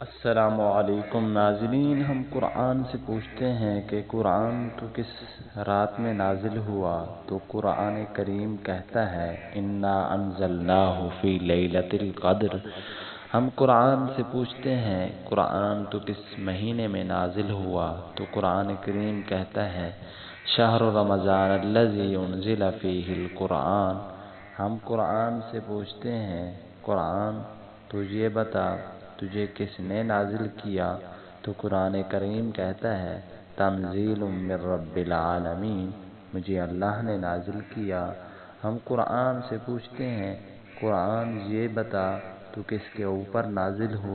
السلام علیکم ناظرین، ہم قرآن سے پوچھتے ہیں کہ قرآن تو کس رات میں نازل ہوا؟ تو قرآن کریم کہتا ہے، انا انزلناہ فی لیلت القدر ہم قرآن سے پوچھتے ہیں، قرآن تو کس مہینے میں نازل ہوا؟ تو قرآن کریم کہتا ہے، شہر رمضان الذی انزل فیہ القرآن ہم قرآن سے پوچھتے ہیں، قرآن تجھے بتا تجھے کس نے نازل کیا؟ تو قرآن کریم کہتا ہے، تنزیل من رب العالمین، مجھے اللہ نے نازل کیا۔ ہم قرآن سے پوچھتے ہیں، قرآن یہ بتا تو کس کے اوپر نازل ہوا؟